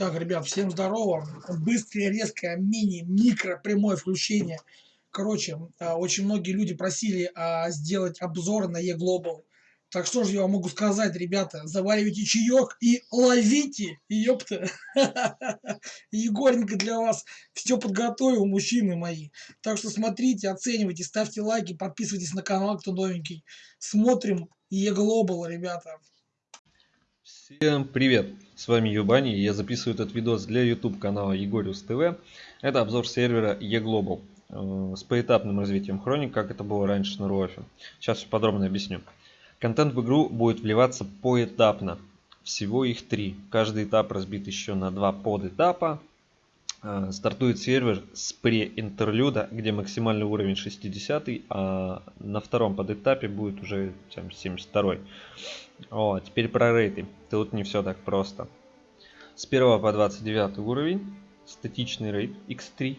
Так, ребят, всем здорово. Быстрое, резкое, мини, микро, прямое включение. Короче, а, очень многие люди просили а, сделать обзор на E-Global. Так что же я вам могу сказать, ребята, заваривайте чаек и ловите, ёпта. Егоренька для вас все подготовил, мужчины мои. Так что смотрите, оценивайте, ставьте лайки, подписывайтесь на канал, кто новенький. Смотрим E-Global, ребята. Всем привет! С вами Юбани, я записываю этот видос для YouTube канала Егориус ТВ. Это обзор сервера eGlobal э, с поэтапным развитием хроник, как это было раньше на Руофе. Сейчас все подробно объясню. Контент в игру будет вливаться поэтапно. Всего их три. Каждый этап разбит еще на два подэтапа. Э, стартует сервер с преинтерлюда, где максимальный уровень 60, а на втором подэтапе будет уже 72. О, теперь про рейты. Тут не все так просто. С 1 по 29 уровень статичный рейд x3.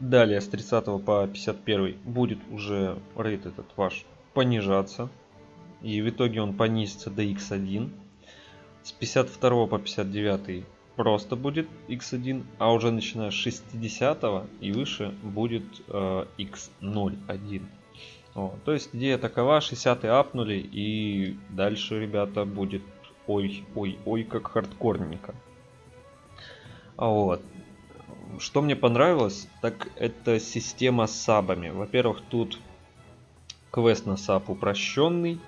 Далее с 30 по 51 будет уже рейд этот ваш понижаться. И в итоге он понизится до x1. С 52 по 59 просто будет x1, а уже начиная с 60 и выше будет э, x01. Вот. То есть идея такова, 60 апнули и дальше, ребята, будет ой, ой, ой, как хардкорненько. Вот. Что мне понравилось, так это система с сабами. Во-первых, тут квест на саб упрощенный,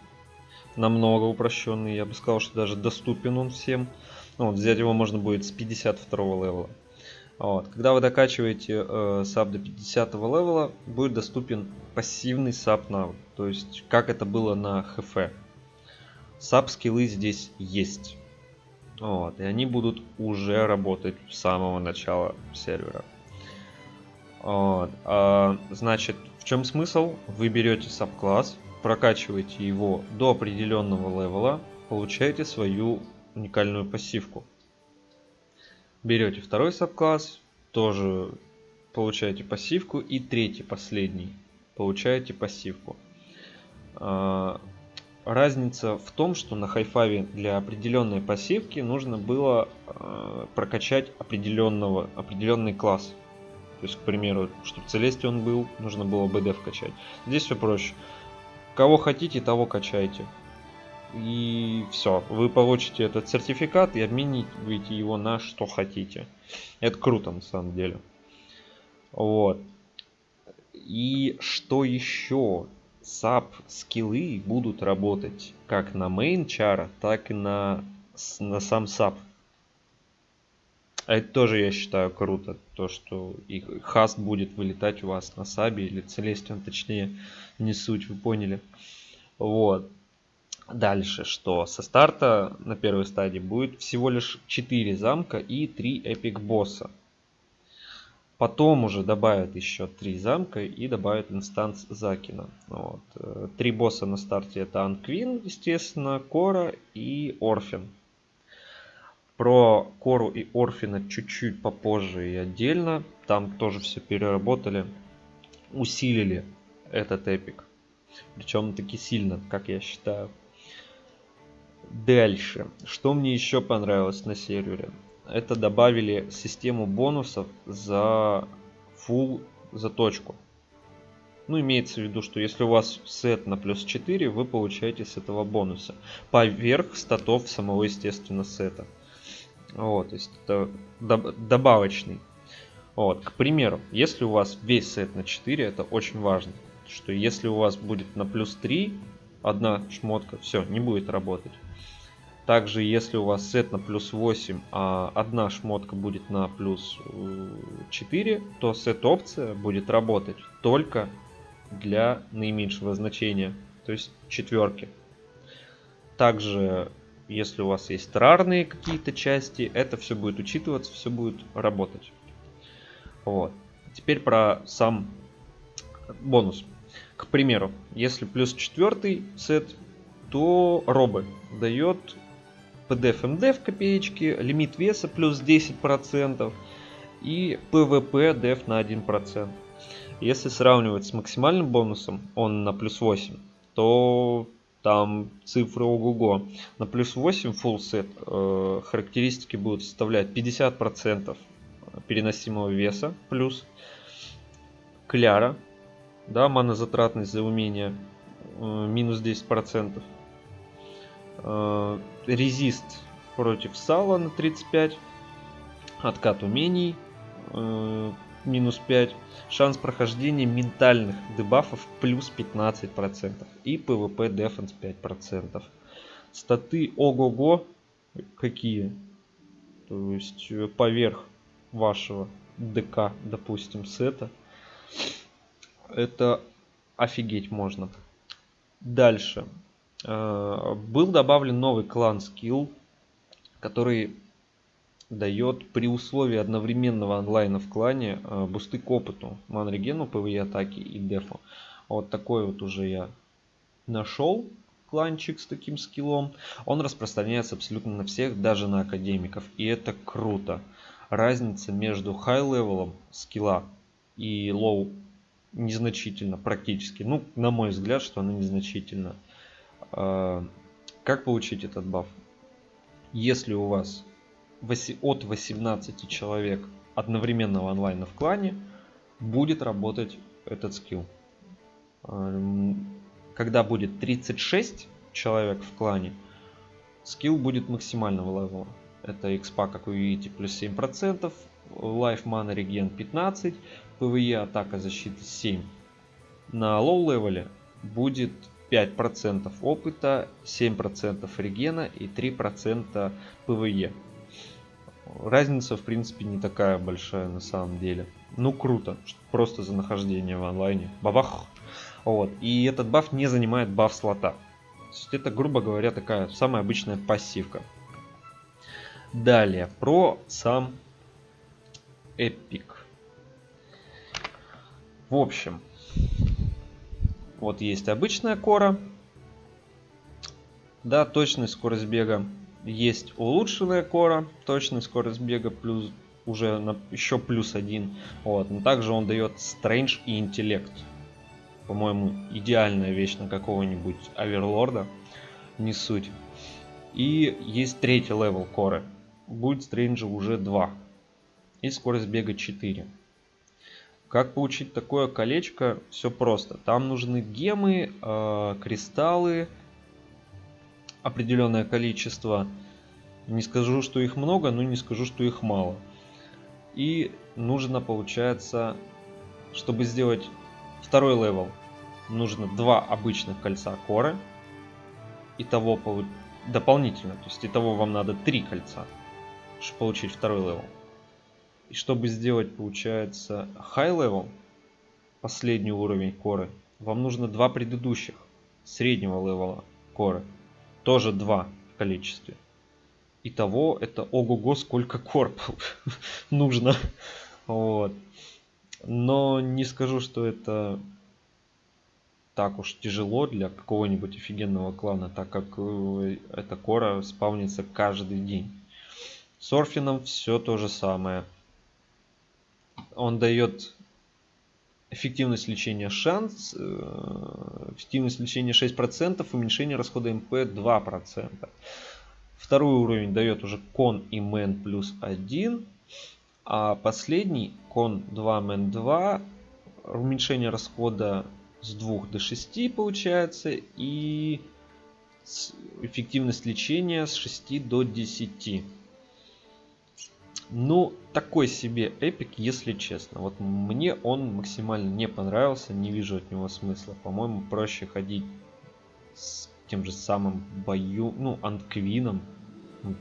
намного упрощенный. Я бы сказал, что даже доступен он всем. Ну, вот, взять его можно будет с 52 level а. Вот. Когда вы докачиваете э, саб до 50 level а, будет доступен пассивный саб навык. То есть, как это было на ХФ. Саб скиллы здесь есть. Вот. И они будут уже работать с самого начала сервера. Вот. А, значит, в чем смысл? Вы берете саб-класс, прокачиваете его до определенного левела, получаете свою уникальную пассивку. Берете второй саб-класс, тоже получаете пассивку. И третий, последний, получаете пассивку. А, разница в том, что на хайфаве для определенной пассивки нужно было а, прокачать определенного, определенный класс. То есть, к примеру, чтобы Целестион был, нужно было БД вкачать. Здесь все проще. Кого хотите, того качайте и все. Вы получите этот сертификат и обмениваете его на что хотите. Это круто на самом деле. Вот. И что еще? SAP скиллы будут работать как на main чара, так и на, на сам SAP. Это тоже я считаю круто. То, что и хаст будет вылетать у вас на сабе или целестион, точнее, не суть, вы поняли. Вот. Дальше, что со старта на первой стадии будет всего лишь 4 замка и 3 эпик босса. Потом уже добавят еще 3 замка и добавят инстанс Закена. Вот. Э, три босса на старте это Ant Queen, естественно, Кора и Орфен. Про Кору и Орфена чуть-чуть попозже и отдельно. Там тоже все переработали, усилили этот эпик. Причем таки сильно, как я считаю. Дальше. Что мне еще понравилось на сервере? Это добавили систему бонусов за full заточку. Ну, имеется в виду, что если у вас сет на плюс 4, вы получаете с этого бонуса. Поверх статов самого, естественно, сета. Вот, то есть это добавочный. Вот, к примеру, если у вас весь сет на 4, это очень важно. Что если у вас будет на плюс 3 одна шмотка, все, не будет работать. Также, если у вас сет на плюс 8, а одна шмотка будет на плюс 4, э, то сет опция будет работать только для наименьшего значения, то есть четверки. Также, если у вас есть рарные какие-то части, это все будет учитываться, все будет работать. Вот. Теперь про сам бонус. К примеру, если плюс четвертый сет, то робы дает PDF MD в копеечке, лимит веса плюс 10% и PVP DEF на 1%. Если сравнивать с максимальным бонусом, он на плюс 8, то там цифры ого-го. На плюс 8 full set э, характеристики будут составлять 50% переносимого веса плюс кляра, да, манозатратность за умение э, минус 10%. Э, резист против сала на 35. Откат умений э, минус 5. Шанс прохождения ментальных дебафов плюс 15%. И PvP Defense 5%. Статы ого-го какие. То есть поверх вашего ДК, допустим, сета. Это офигеть можно. Дальше. Э, был добавлен новый клан скилл, который дает при условии одновременного онлайна в клане э, бусты к опыту, мана regen у, PvE атаки и дефу. Вот такой вот уже я нашел кланчик с таким скиллом. Он распространяется абсолютно на всех, даже на академиков. И это круто. Разница между high level ом скилла и low незначительно практически. Ну, на мой взгляд, что она незначительна. Как получить этот баф? Если у вас от 18 человек одновременного онлайна в клане будет работать этот скилл. Эм, когда будет 36 человек в клане, скилл будет максимального level а. Это экспа, как вы видите, плюс 7%, Life Mana Regen 15, PvE атака защиты 7. На low level е будет 5% опыта, 7% regen а и 3% PvE разница в принципе не такая большая на самом деле. Ну круто, просто за нахождение в онлайне. Бабах. Вот. И этот баф не занимает баф слота. То есть это, грубо говоря, такая самая обычная пассивка. Далее, про сам эпик. В общем, вот есть обычная кора. Да, точность скорость бега есть улучшенная кора, точный скорость бега плюс уже на, еще плюс один. Вот. Но также он дает Strange и интеллект. По-моему, идеальная вещь на какого-нибудь оверлорда. Не суть. И есть третий level коры. Будет strength а уже 2. И скорость бега 4. Как получить такое колечко? Все просто. Там нужны гемы, э, кристаллы, определенное количество. Не скажу, что их много, но не скажу, что их мало. И нужно, получается, чтобы сделать второй level, нужно два обычных кольца коры. Итого дополнительно, то есть итого вам надо три кольца, чтобы получить второй level. И чтобы сделать, получается, high level, последний уровень коры, вам нужно два предыдущих среднего level а коры тоже 2 в количестве. Итого это ого-го сколько корпов нужно. Вот. Но не скажу, что это так уж тяжело для какого-нибудь офигенного клана, так как э, эта кора спавнится каждый день. С Орфином все то же самое. Он дает эффективность лечения шанс, э, эффективность лечения 6%, уменьшение расхода МП 2%. Второй уровень дает уже кон и мен плюс 1, а последний кон 2 мен 2, уменьшение расхода с 2 до 6 получается и эффективность лечения с 6 до 10. Ну, такой себе эпик, если честно. Вот мне он максимально не понравился, не вижу от него смысла. По-моему, проще ходить с тем же самым бою, ну, антквином.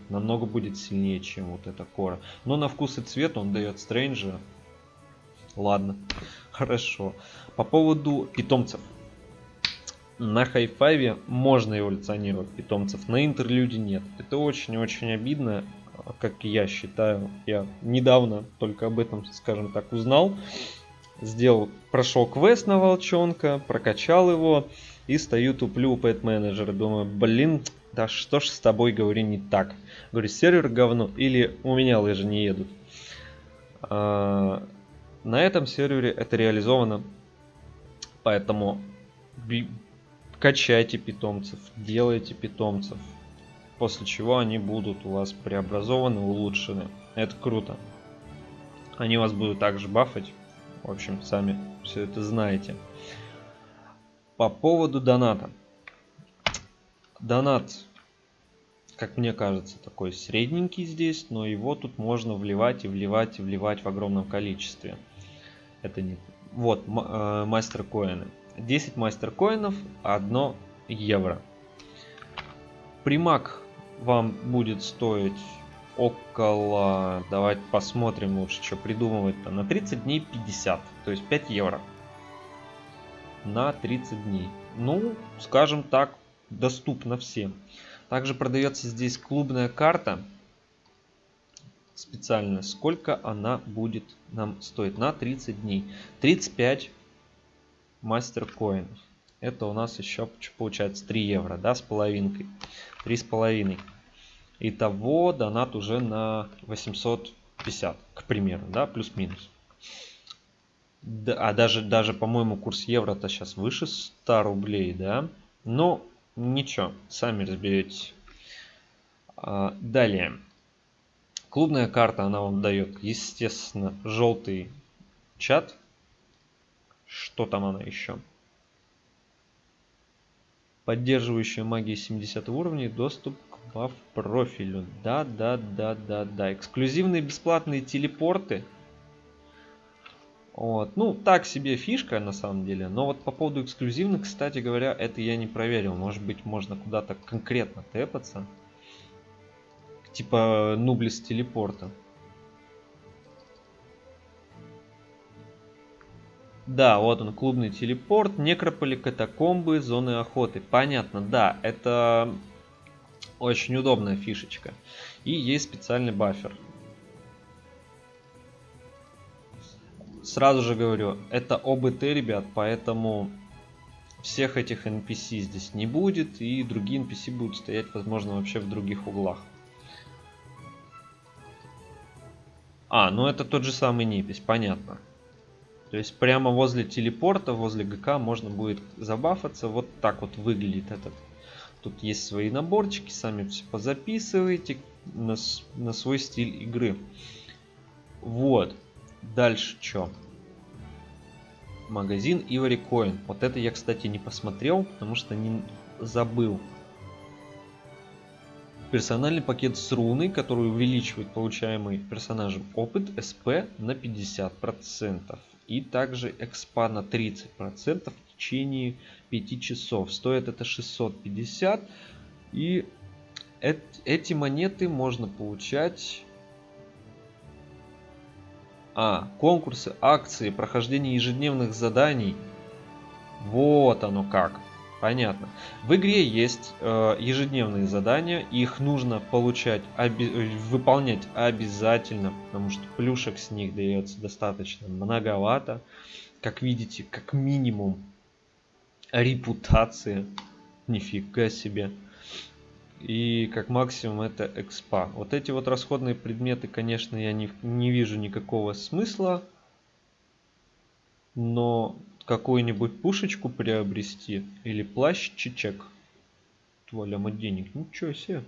Намного будет сильнее, чем вот эта кора. Но на вкус и цвет он дает стрэнджа. Ладно, хорошо. По поводу питомцев. На хайфайве можно эволюционировать питомцев, на интерлюде нет. Это очень-очень обидно как я считаю. Я недавно только об этом, скажем так, узнал. Сделал, прошел квест на волчонка, прокачал его и стою туплю у пэт менеджера. Думаю, блин, да что ж с тобой, говорю, не так. Говорю, сервер говно или у меня лыжи не едут. А, на этом сервере это реализовано. Поэтому качайте питомцев, делайте питомцев. После чего они будут у вас преобразованы, улучшены. Это круто. Они вас будут также бафать. В общем, сами все это знаете. По поводу доната. Донат, как мне кажется, такой средненький здесь, но его тут можно вливать и вливать и вливать в огромном количестве. Это не... Вот, мастер коины. 10 мастер коинов, 1 евро. Примак вам будет стоить около... Давайте посмотрим лучше, что придумывать-то. На 30 дней 50, то есть 5 евро. На 30 дней. Ну, скажем так, доступно всем. Также продается здесь клубная карта. Специально. Сколько она будет нам стоить на 30 дней. 35 мастер коинов. Это у нас еще получается 3 евро, да, с половинкой. 3 с половиной. Итого донат уже на 850, к примеру, да, плюс-минус. Да, а даже, даже по-моему, курс евро-то сейчас выше 100 рублей, да. Но ничего, сами разберетесь. А, далее. Клубная карта, она вам дает, естественно, желтый чат. Что там она еще? Поддерживающая магия 70 уровней, доступ по профилю. Да, да, да, да, да. Эксклюзивные бесплатные телепорты. Вот. Ну, так себе фишка на самом деле. Но вот по поводу эксклюзивных, кстати говоря, это я не проверил. Может быть, можно куда-то конкретно тэпаться. Типа нублис телепорта. Да, вот он, клубный телепорт, некрополи, катакомбы, зоны охоты. Понятно, да, это очень удобная фишечка. И есть специальный бафер. Сразу же говорю, это ОБТ, ребят, поэтому всех этих NPC здесь не будет, и другие NPC будут стоять, возможно, вообще в других углах. А, ну это тот же самый непись, понятно. То есть прямо возле телепорта, возле ГК можно будет забафаться. Вот так вот выглядит этот Тут есть свои наборчики, сами все позаписываете на, на свой стиль игры. Вот. Дальше что? Магазин Ivory Coin. Вот это я, кстати, не посмотрел, потому что не забыл. Персональный пакет с руной, который увеличивает получаемый персонажем опыт СП на 50%. И также экспа на 30% в течение 5 часов. Стоит это 650. И эти монеты можно получать... А, конкурсы, акции, прохождение ежедневных заданий. Вот оно как. Понятно. В игре есть э, ежедневные задания, их нужно получать, оби выполнять обязательно, потому что плюшек с них дается достаточно многовато. Как видите, как минимум репутация. Нифига себе. И как максимум это экспа. Вот эти вот расходные предметы, конечно, я не, не вижу никакого смысла. Но какую-нибудь пушечку приобрести или плащичек. Тволяма денег. Ничего себе.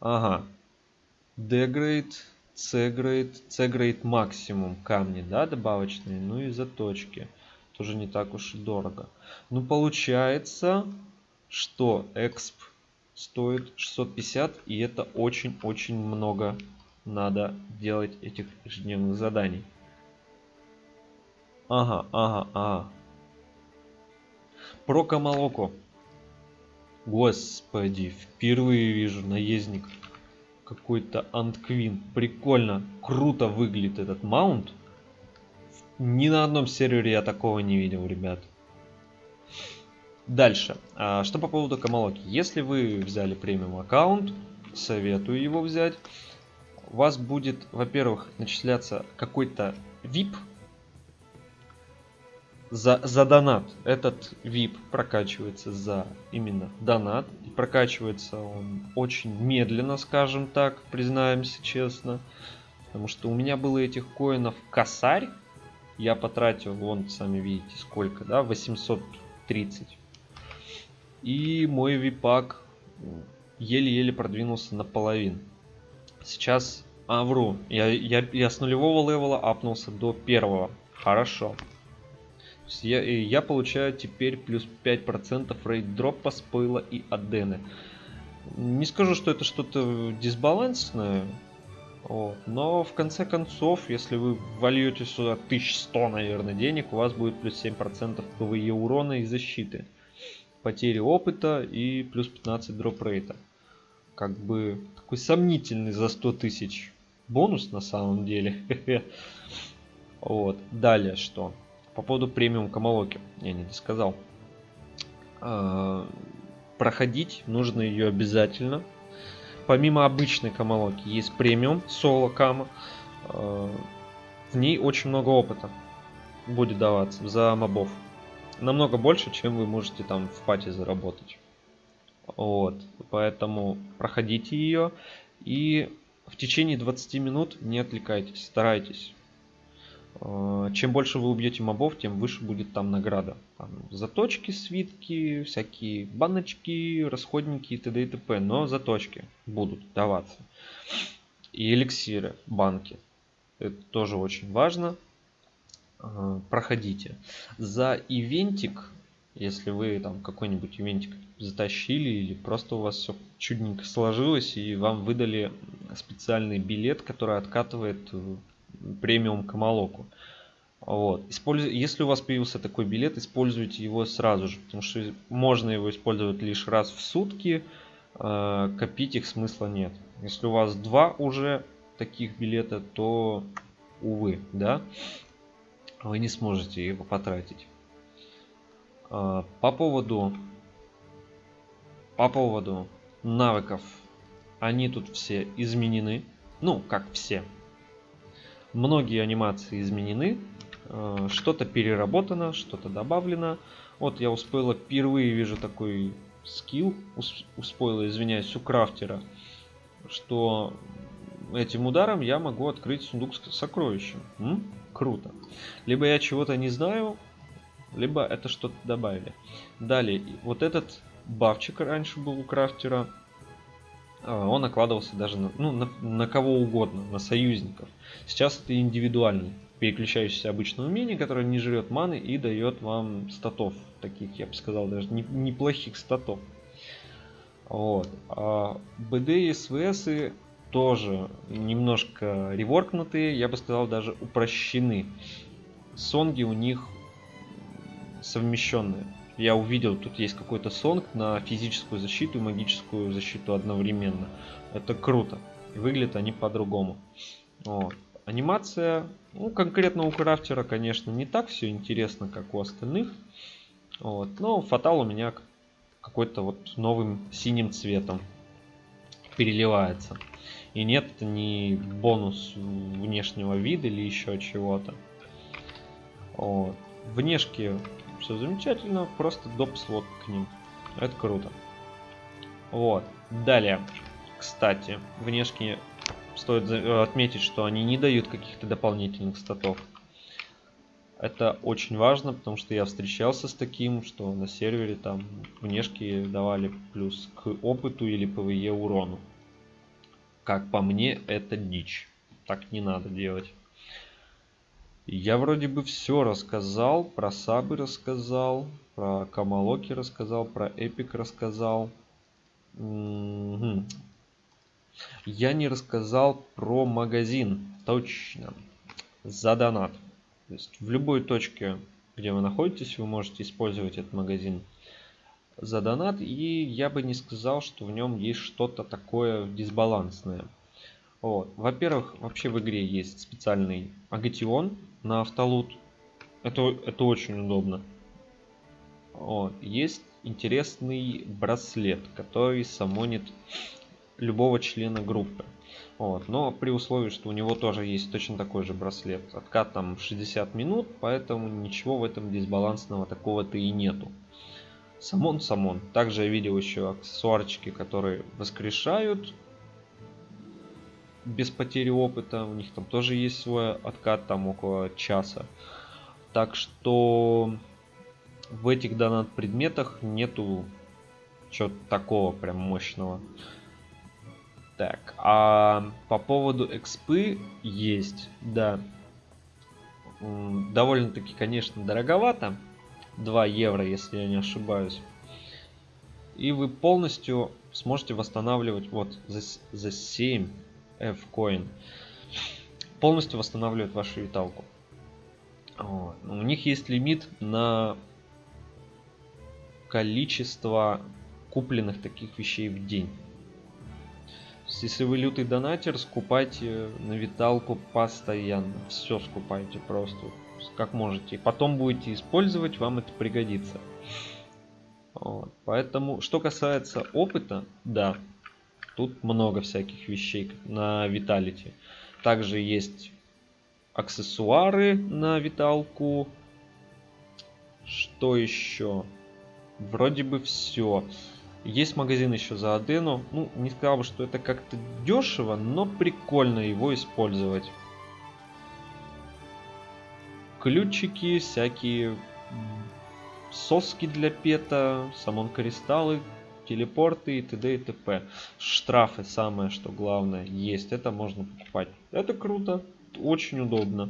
Ага. D-grade, C-grade, C-grade максимум камни, да, добавочные. Ну и заточки тоже не так уж и дорого. Ну, получается, что эксп стоит 650, и это очень-очень много надо делать этих ежедневных заданий. Ага, ага, ага. Про Камалоку. Господи, впервые вижу наездник. Какой-то Антквин. Прикольно, круто выглядит этот маунт. Ни на одном сервере я такого не видел, ребят. Дальше. А, что по поводу Камалоки. Если вы взяли премиум аккаунт, советую его взять. У вас будет, во-первых, начисляться какой-то VIP за, за донат. Этот VIP прокачивается за именно донат. И прокачивается он очень медленно, скажем так, признаемся честно. Потому что у меня было этих коинов косарь я потратил, вон, сами видите, сколько, да, 800 30. И мой випак еле-еле продвинулся наполовину. Сейчас, а, вру, я, я, я с нулевого level а апнулся до первого. Хорошо. Я, я получаю теперь плюс 5% рейд дропа, спойла и адены. Не скажу, что это что-то дисбалансное, вот. Но в конце концов, если вы вольете сюда 1100, наверное, денег, у вас будет плюс 7% PvE урона и защиты. Потери опыта и плюс 15 дроп рейта. Как бы такой сомнительный за 100 тысяч бонус на самом деле. Вот. Далее что? По поводу премиум Камалоки. Я не досказал. А, проходить нужно ее обязательно помимо обычной камалоки есть премиум соло кама. Э, в ней очень много опыта будет даваться за мобов. Намного больше, чем вы можете там в пати заработать. Вот, поэтому проходите ее и в течение 20 минут не отвлекайтесь, старайтесь. Э, чем больше вы убьете мобов, тем выше будет там награда. Там заточки, свитки, всякие баночки, расходники и т.д. и т.п. Но заточки будут даваться. И эликсиры, банки. Это тоже очень важно. Э, проходите. За ивентик, если вы там какой-нибудь ивентик затащили или просто у вас все чудненько сложилось и вам выдали специальный билет, который откатывает премиум Камалоку. Вот. Использ... Если у вас появился такой билет, используйте его сразу же, потому что можно его использовать лишь раз в сутки, э, копить их смысла нет. Если у вас два уже таких билета, то, увы, да, вы не сможете его потратить. Э, по поводу, по поводу навыков, они тут все изменены. Ну, как все, Многие анимации изменены, э, что-то переработано, что-то добавлено. Вот я у спойла впервые вижу такой скилл, у спойла, извиняюсь, у крафтера, что этим ударом я могу открыть сундук с сокровищем. М? Круто. Либо я чего-то не знаю, либо это что-то добавили. Далее, вот этот бафчик раньше был у крафтера, он накладывался даже на, ну, на, на кого угодно, на союзников. Сейчас это индивидуальный, переключающийся обычное умение, которое не жрет маны и дает вам статов, таких, я бы сказал, даже не, неплохих статов. Вот. А БД и СВС тоже немножко реворкнутые, я бы сказал, даже упрощены. Сонги у них совмещенные я увидел, тут есть какой-то сонг на физическую защиту и магическую защиту одновременно. Это круто. Выглядят они по-другому. Вот. Анимация, ну, конкретно у крафтера, конечно, не так все интересно, как у остальных. Вот. Но фатал у меня какой-то вот новым синим цветом переливается. И нет, это не бонус внешнего вида или еще чего-то. Вот. Внешки все замечательно, просто доп слот к ним. Это круто. Вот. Далее, кстати, внешне стоит э, отметить, что они не дают каких-то дополнительных статов. Это очень важно, потому что я встречался с таким, что на сервере там внешки давали плюс к опыту или PvE урону. Как по мне, это дичь. Так не надо делать. Я вроде бы все рассказал, про сабы рассказал, про Камалоки рассказал, про Эпик рассказал. Угу. Я не рассказал про магазин, точно, за донат. То есть в любой точке, где вы находитесь, вы можете использовать этот магазин за донат. И я бы не сказал, что в нем есть что-то такое дисбалансное. Во-первых, вообще в игре есть специальный агатион, на автолут. Это, это очень удобно. Вот. Есть интересный браслет, который самонит любого члена группы. Вот. Но при условии, что у него тоже есть точно такой же браслет. Откат там 60 минут, поэтому ничего в этом дисбалансного такого-то и нету. Самон, самон. Также я видел еще аксессуарчики, которые воскрешают без потери опыта. У них там тоже есть свой откат, там около часа. Так что в этих донат предметах нету чего-то такого прям мощного. Так, а по поводу экспы есть, да. Довольно-таки, конечно, дороговато. 2 евро, если я не ошибаюсь. И вы полностью сможете восстанавливать вот за, за 7 F-coin. Полностью восстанавливать вашу виталку. Вот. У них есть лимит на количество купленных таких вещей в день. Если вы лютый донатер, скупайте на виталку постоянно. Все скупайте просто, как можете. Потом будете использовать, вам это пригодится. Вот. Поэтому, что касается опыта, да, тут много всяких вещей на Виталити. Также есть аксессуары на Виталку. Что еще? Вроде бы все. Есть магазин еще за Адену. Ну, не сказал бы, что это как-то дешево, но прикольно его использовать. Ключики, всякие соски для пета, самон кристаллы, телепорты и т.д. и т.п. Штрафы самое, что главное, есть. Это можно покупать. Это круто, очень удобно.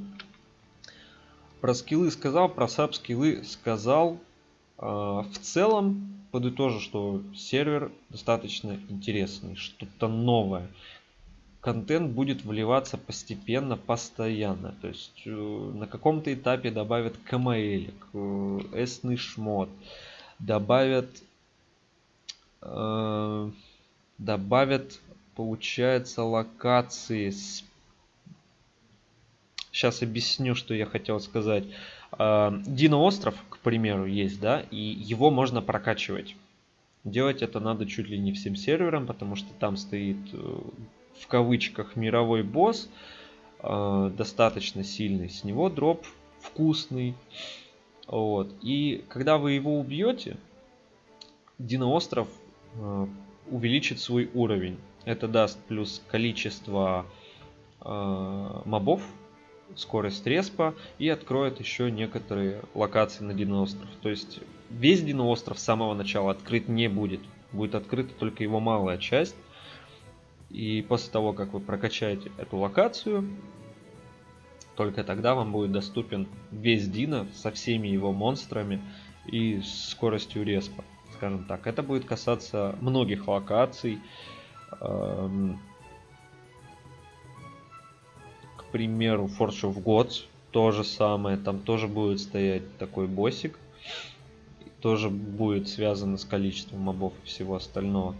Про скиллы сказал, про саб скиллы сказал. А, в целом, подытожу, что сервер достаточно интересный, что-то новое контент будет вливаться постепенно, постоянно. То есть э, на каком-то этапе добавят КМЛ, эсный шмот, добавят, э, добавят, получается, локации. С... Сейчас объясню, что я хотел сказать. Э, Дино остров, к примеру, есть, да, и его можно прокачивать. Делать это надо чуть ли не всем серверам, потому что там стоит э, в кавычках мировой босс, э, достаточно сильный, с него дроп вкусный. Вот. И когда вы его убьете, Диноостров э, увеличит свой уровень. Это даст плюс количество э, мобов, скорость респа и откроет еще некоторые локации на Диноостров. То есть весь Диноостров с самого начала открыт не будет. Будет открыта только его малая часть. И после того, как вы прокачаете эту локацию, только тогда вам будет доступен весь Дина со всеми его монстрами и скоростью респа, скажем так. Это будет касаться многих локаций. Эм, к примеру, Forge of Gods то же самое. Там тоже будет стоять такой боссик. Тоже будет связано с количеством мобов и всего остального.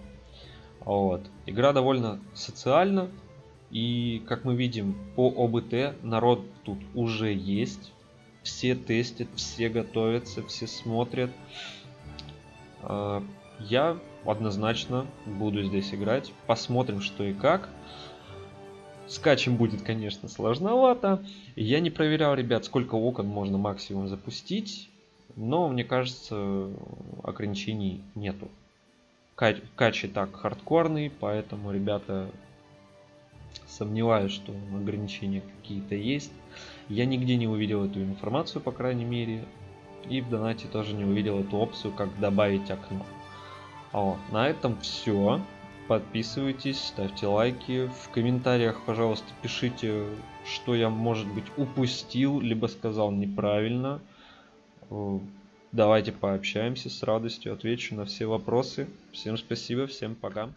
Вот. Игра довольно социальна. И как мы видим по ОБТ народ тут уже есть. Все тестят, все готовятся, все смотрят. А, я однозначно буду здесь играть. Посмотрим что и как. Скачем будет, конечно, сложновато. Я не проверял, ребят, сколько окон можно максимум запустить. Но, мне кажется, ограничений нету. Кач и так хардкорный, поэтому, ребята, сомневаюсь, что ограничения какие-то есть. Я нигде не увидел эту информацию, по крайней мере. И в донате тоже не увидел эту опцию, как добавить окно. О, на этом все. Подписывайтесь, ставьте лайки. В комментариях, пожалуйста, пишите, что я, может быть, упустил, либо сказал неправильно. Давайте пообщаемся с радостью, отвечу на все вопросы. Всем спасибо, всем пока.